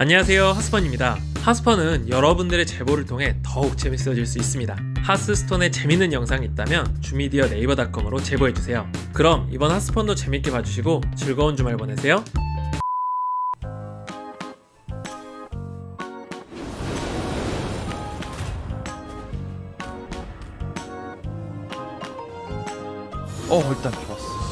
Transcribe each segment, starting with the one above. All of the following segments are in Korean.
안녕하세요 하스펀입니다. 하스펀은 여러분들의 제보를 통해 더욱 재밌어질 수 있습니다. 하스스톤에 재밌는 영상이 있다면 주미디어 네이버닷컴으로 제보해주세요. 그럼 이번 하스펀도 재밌게 봐주시고 즐거운 주말 보내세요. 어 일단 좋았어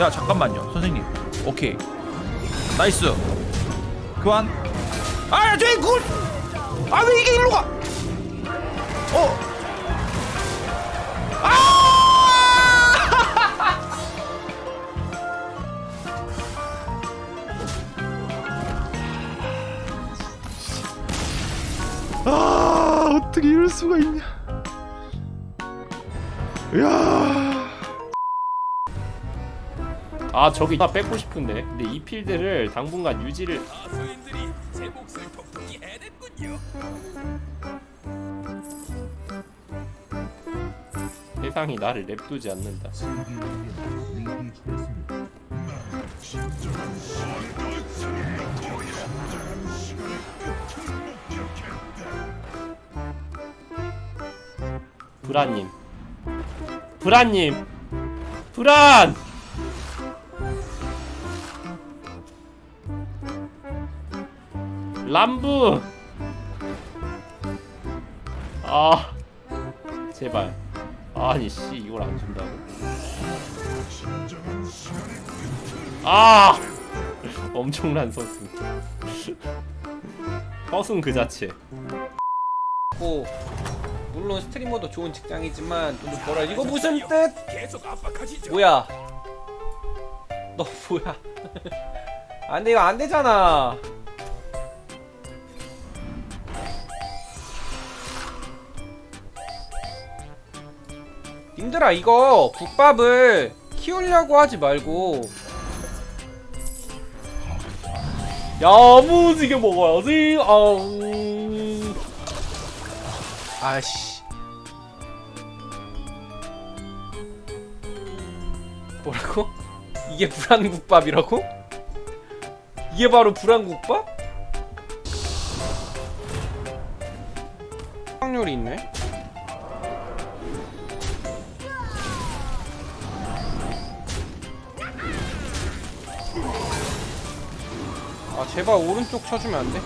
야 잠깐만요 선생님. 오케이. 나이스. 교환 아야 저기 굴아왜 이게 일로 가? 어. 아 어떻게 이럴 수가 있냐. 야 아 저기 다 뺏고 싶은데. 근데 이 필드를 당분간 유지를 세상이 나를 냅두지 않는다. 브라님. 브라님. 브란 람부 아 제발 아니 씨 이걸 안 준다고 아 엄청난 서순 서순 그 자체 고 물론 스트리머도 좋은 직장이지만 돈을 벌어 이거 무슨 뜻? 뭐야? 너 뭐야? 안돼 이거 안 되잖아. 님들아 이거 국밥을 키우려고 하지 말고 야무지게 먹어야지. 아우. 아씨 뭐라고? 이게 불안국밥이라고? 이게 바로 불안국밥? 확률이 있네 아 제발 오른쪽 쳐주면 안 돼?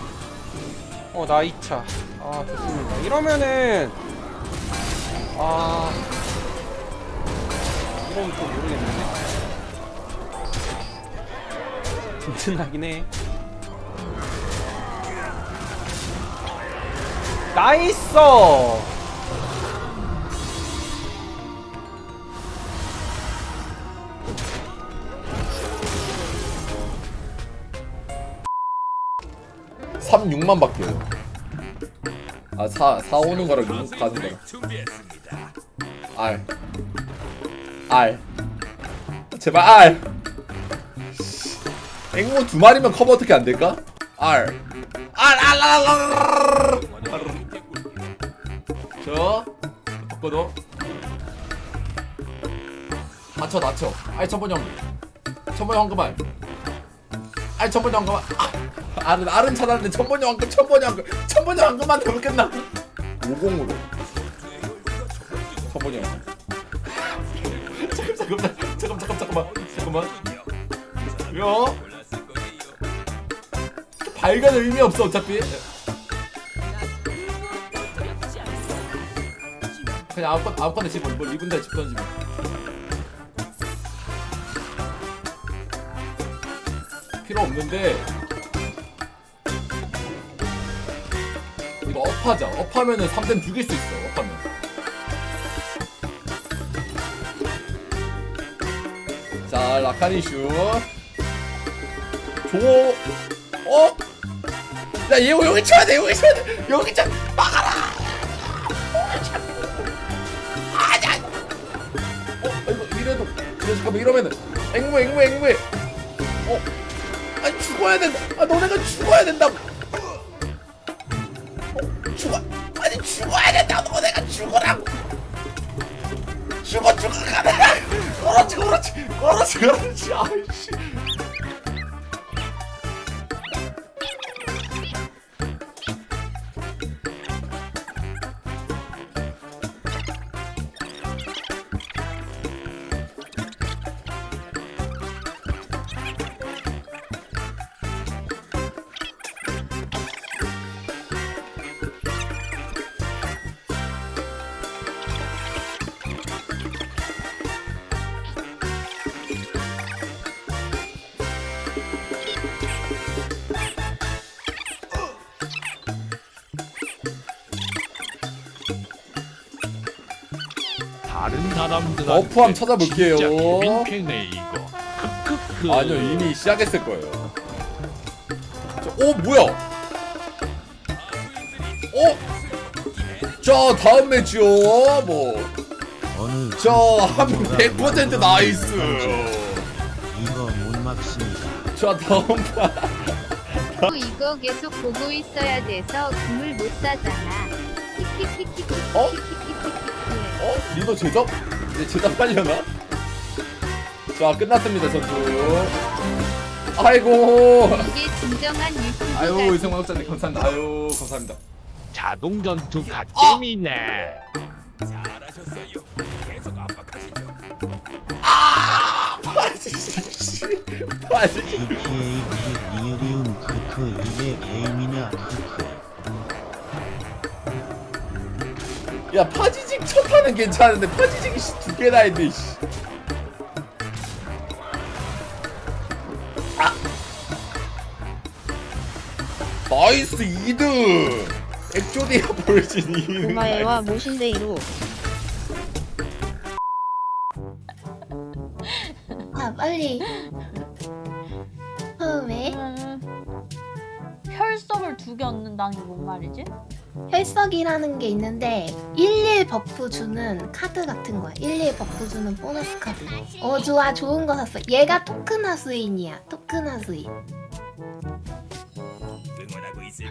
어나 2차. 아 좋습니다. 이러면은 아. 이러면 또 모르겠는데? 든든하긴 해. nice 삼 6만 밖에 아, 4, 4 오는 거랑 6 가는 거랑. R R 제발 R 앵무 두 마리면 커버 어떻게 안 될까? R R R R R 저 바꿔도. 낮춰 낮춰 아이 천번 형. 천번 황금알 아이 천번 황금알 아, 알은 알은 찾았는데 천번 황금 천번 황금. 천번 황금만 되면 끝나? 50으로. 천번 황금. 잠깐 잠깐 잠깐 잠깐 잠깐만. 잠깐만. 야. 발견 의미 없어 어차피. 그냥 아무건 아무거나 집어 뭐 리븐다 집 던지면 필요 없는데 이거 업하자. 업하면은 3댐 죽일 수 있어 업하면. 자 라카니슈. 조 어? 야얘 여기 쳐야 돼 여기 쳐야 돼. 여기 쳐. 막아라! 아야! 어 잠깐만 이러면은. 앵무해 앵무해 앵무해 어 아니 죽어야 된다. 아 너네가 죽어야 된다고. 어, 죽어. 아니 죽어야 된다고. 너네가 죽어라고. 죽어 죽어. 가네 그렇지 그렇지 그렇지 그렇지 아이씨 다른 사람들 버프함 찾아볼게요. 민폐네 이거 크크크 아니요 이미 시작했을 거예요 저, 오 뭐야 어? 자 다음 매치요 어느 뭐자한 100% 나이스 이거 못 막습니다. 자 다음 판또 이거 계속 보고 있어야 돼서 금을 못 사잖아. 어? 리더 제접? 이제 제접하려나? 자 끝났습니다 전투 아이고 이게 진정한 유튜브 아유 이성만 학자님 감사합니다 아유 감사합니다 자동 전투 아! 갓겜이네 빠지시 빠지시 GTA 그 리얼이움 크크 이게 게임이냐 크크. 야 파지 직첫 판은 괜찮은데 씨, 두 개나 했네 씨. 아. 나이스 2등 엑조디아 볼진 2등 동아애와 모신데이로 아 빨리 어 왜? 혈석을 두 개 얻는다는 게 뭔 말이지? 혈석이라는 게 있는데 11 버프 주는 카드 같은 거야. 11 버프 주는 보너스 카드. 어 좋아 좋은 거 샀어. 얘가 토크나 수인이야. 토크나 수인.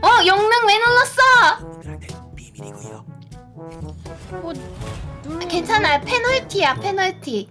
어 영능 왜 눌렀어? 뭐 누르 괜찮아요 페널티야 페널티